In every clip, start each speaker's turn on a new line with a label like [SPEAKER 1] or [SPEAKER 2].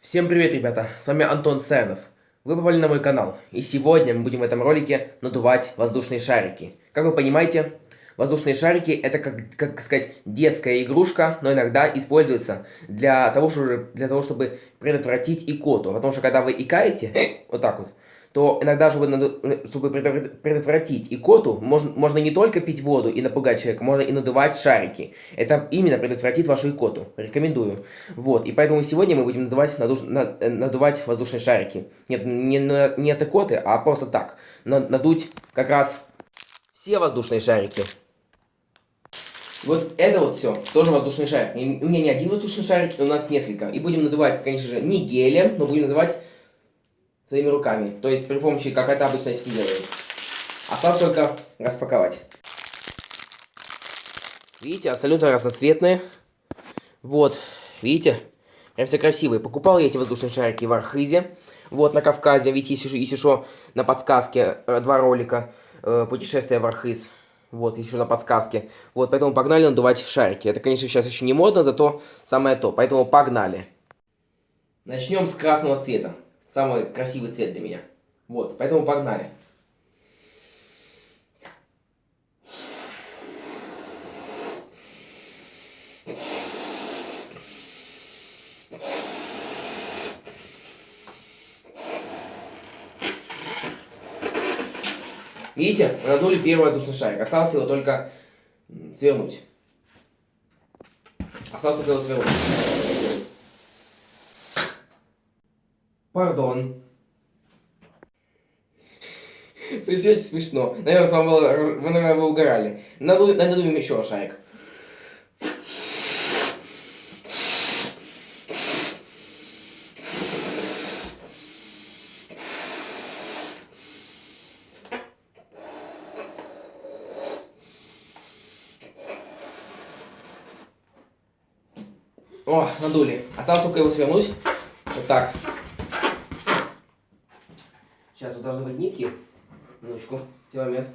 [SPEAKER 1] Всем привет, ребята! С вами Антон Сенов. Вы попали на мой канал, и сегодня мы будем в этом ролике надувать воздушные шарики. Как вы понимаете, воздушные шарики это, как, как сказать, детская игрушка, но иногда используется для того, чтобы, для того, чтобы предотвратить икоту. Потому что когда вы икаете, вот так вот, то иногда, чтобы, чтобы предотвратить икоту, можно, можно не только пить воду и напугать человека, можно и надувать шарики. Это именно предотвратит вашу икоту. Рекомендую. Вот, и поэтому сегодня мы будем надувать, надуш, надувать воздушные шарики. Нет, не, не от икоты, а просто так. Надуть как раз все воздушные шарики. Вот это вот все, тоже воздушный шарик. у меня не один воздушный шарик, у нас несколько. И будем надувать, конечно же, не гелем, но будем надувать своими руками. То есть при помощи, как это обычно все делают. Осталось только распаковать. Видите, абсолютно разноцветные. Вот, видите? Прям все красивые. Покупал я эти воздушные шарики в Архизе. Вот, на Кавказе. Видите, если, если на подсказке э, два ролика. Э, путешествие в Архиз. Вот, еще на подсказке. Вот, поэтому погнали надувать шарики. Это, конечно, сейчас еще не модно, зато самое то. Поэтому погнали. Начнем с красного цвета. Самый красивый цвет для меня. Вот, поэтому погнали. Видите, мы надули первый воздушный шарик. Осталось его только свернуть. Осталось только его свернуть. Пардон. Представьте, смешно. Наверное, вам было, вы, наверное, вы угорали. Надуем, надуем еще шарик. О, надули. Осталось только его свернуть. Вот так. Сейчас тут должны быть нитки. Минуточку, все момент.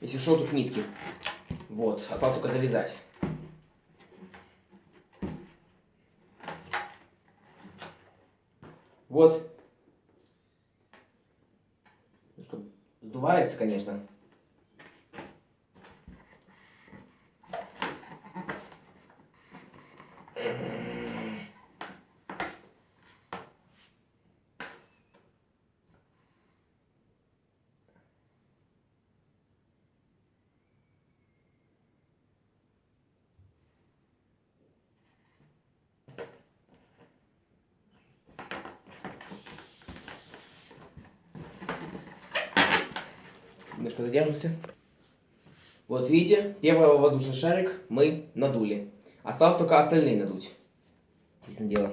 [SPEAKER 1] Если что, тут нитки. Вот, осталось только завязать. Вот, Сдувается, конечно. Немножко задержимся. Вот видите, первый воздушный шарик мы надули. Осталось только остальные надуть. Здесь дело.